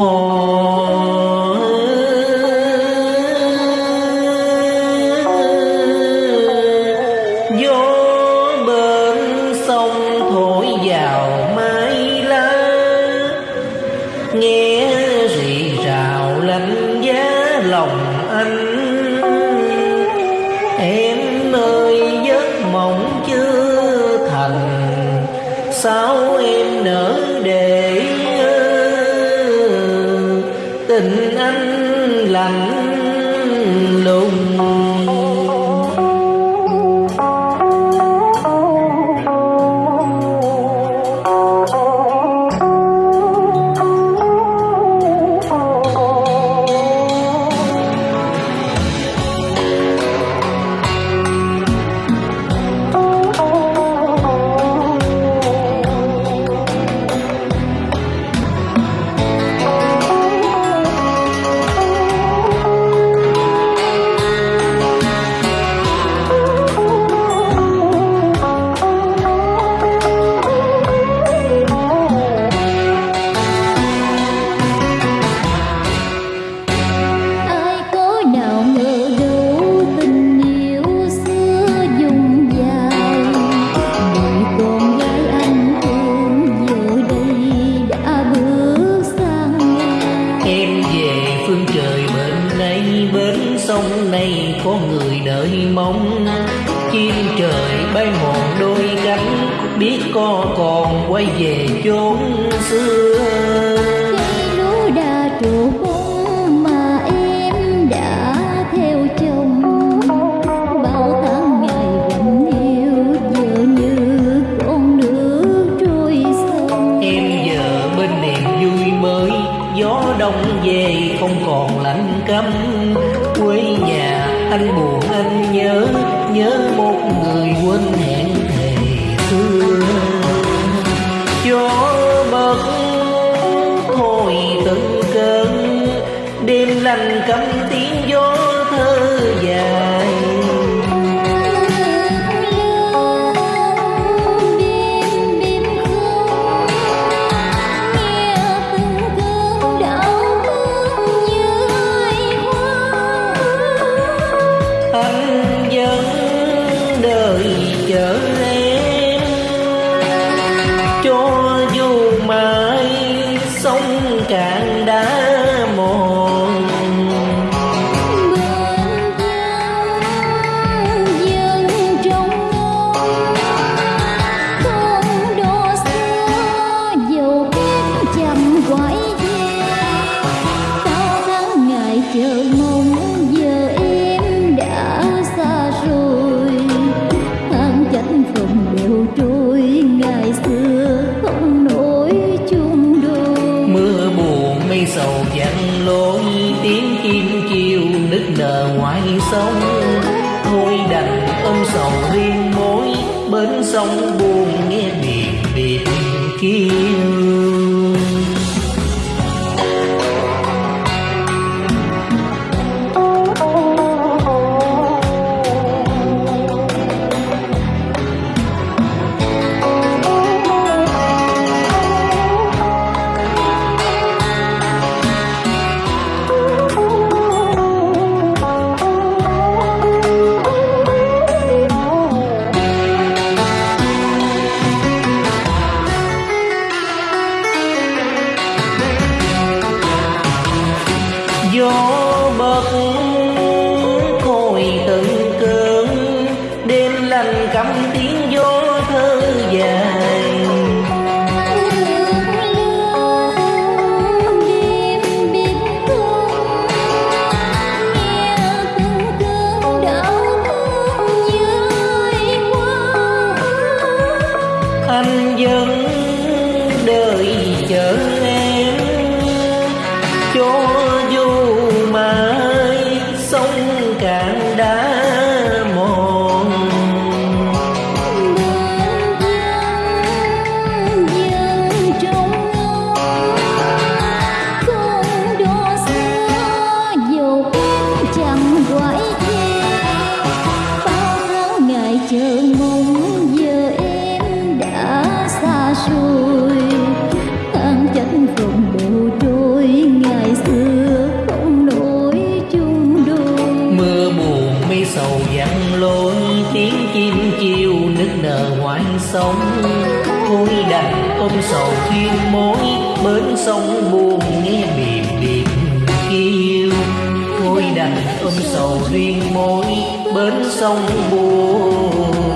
gió thành sao em nỡ để tình anh lành? Phương trời bên đây, Bên sông này có người đợi mong Chim trời bay mòn đôi cánh, Biết có còn quay về chốn xưa. Quê nhà, anh buồn, anh nhớ Nhớ một người quên hẹn thề xưa. Gió bật hồi từng cơn Đêm lành cấm tiếng gió thơ dài sóng sông buồn nghe biệt biệt kia. cảm ôm sầu duyên mối, bến sông buồn nghe biệt biệt kêu thôi đành ôm sầu duyên mối, bến sông buồn.